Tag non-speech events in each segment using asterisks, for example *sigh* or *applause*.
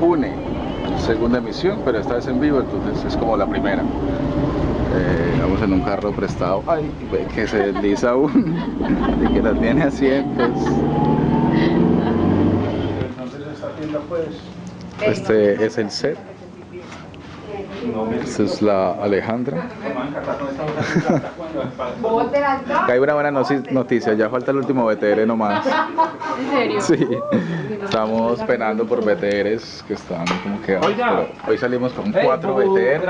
une segunda emisión, pero esta vez en vivo, entonces es como la primera. Eh, vamos en un carro prestado, ay, que se desliza *laughs* aún y que no tiene asientos. Este es el set. Esta es la Alejandra. *laughs* Acá hay una buena noticia, ya falta el último BTR nomás. ¿En serio? Sí, estamos penando por BTRs que están como que... pero hoy salimos con cuatro BTR.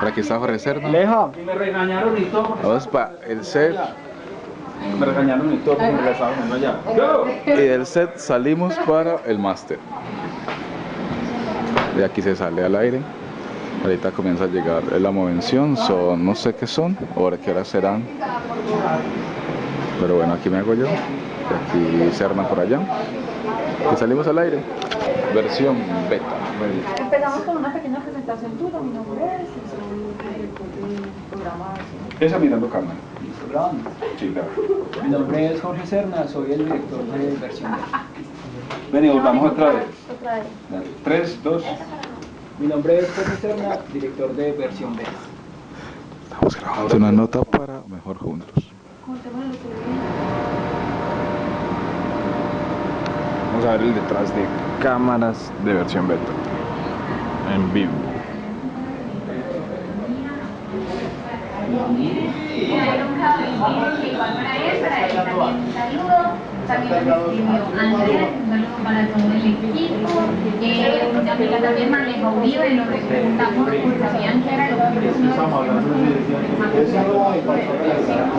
Por aquí está Jorge Cerno. Leja. Y me regañaron y todo. Vamos para el set Me regañaron y todo me allá. ¡Yo! y del set salimos para el máster. De aquí se sale al aire. Ahorita comienza a llegar la movención, son no sé qué son, ahora qué horas serán. Pero bueno, aquí me hago yo, y aquí Cerna por allá. Y salimos al aire. Versión beta. Empezamos con una pequeña presentación tuya, mi nombre es, soy programa Esa mirando cámara. Sí, claro. Mi nombre es Jorge Serna, soy el director de versión B. Vení, volvamos otra vez. Otra vez. Tres, dos. Mi nombre es Jorge Serna, director de versión B. Estamos grabando una nota para mejor juntos. Vamos a ver el detrás de cámaras de versión beta. En vivo. Saludo. También un saludo para todo el equipo. Amiga también maneja Uribe, lo preguntamos porque sabían que era lo que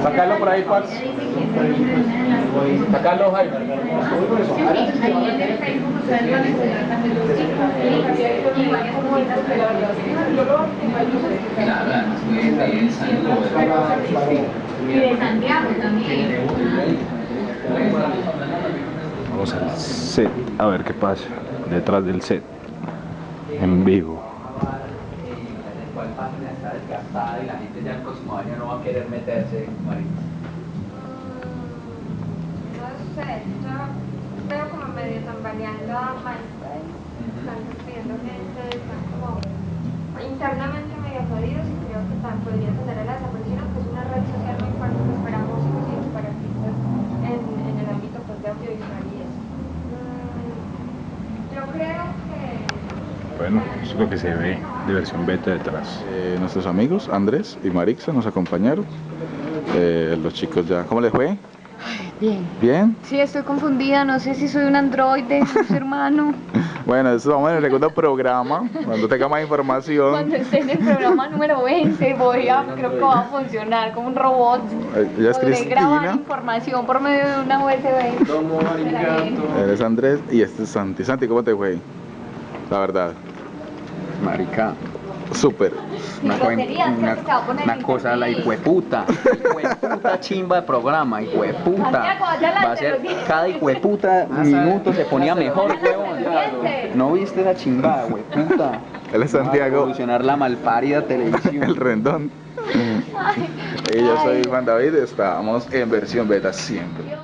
Sácalo por ahí, Pax. Sácalo, Jaime. Ahí en el Facebook ustedes van a encontrar también los chicos y varias cositas y de Santiago también. Vamos al set a ver qué pasa. Detrás del set. En vivo. No sé, yo veo como medio tambaleando a MySpace. Están despidiendo gente, están como internamente medio jodidos y creo que tan podría tener la desaparición, que es una red social muy fuerte pues, para músicos y para artistas en, en el ámbito pues, de audiovisual y eso. Mm, Yo creo que Bueno, eso es lo que se ve de versión beta detrás. Eh, nuestros amigos Andrés y Marixa nos acompañaron. Eh, los chicos ya. ¿Cómo les fue? Bien. ¿Bien? Sí, estoy confundida, no sé si soy un androide, un ser *laughs* humano. Bueno, eso vamos en el segundo programa. Cuando tenga más información. Cuando esté en el programa número 20 voy a, creo que va a funcionar como un robot. Eh, Ella es Podré grabar Cristina. información por medio de una USB. Eres Andrés y este es Santi. Santi, ¿cómo te fue? La verdad. Marica, Súper. una, una- una cosa, la hijueputa, hijueputa *laughs* chimba de programa, hijueputa. Va a ser, cada hijueputa *laughs* minuto se ponía mejor, huevón. ¿No viste esa chimbada, hueputa? *laughs* Él es Santiago, revolucionar la malparida televisión. el rendón. Y yo soy Juan David. Estamos en versión beta siempre.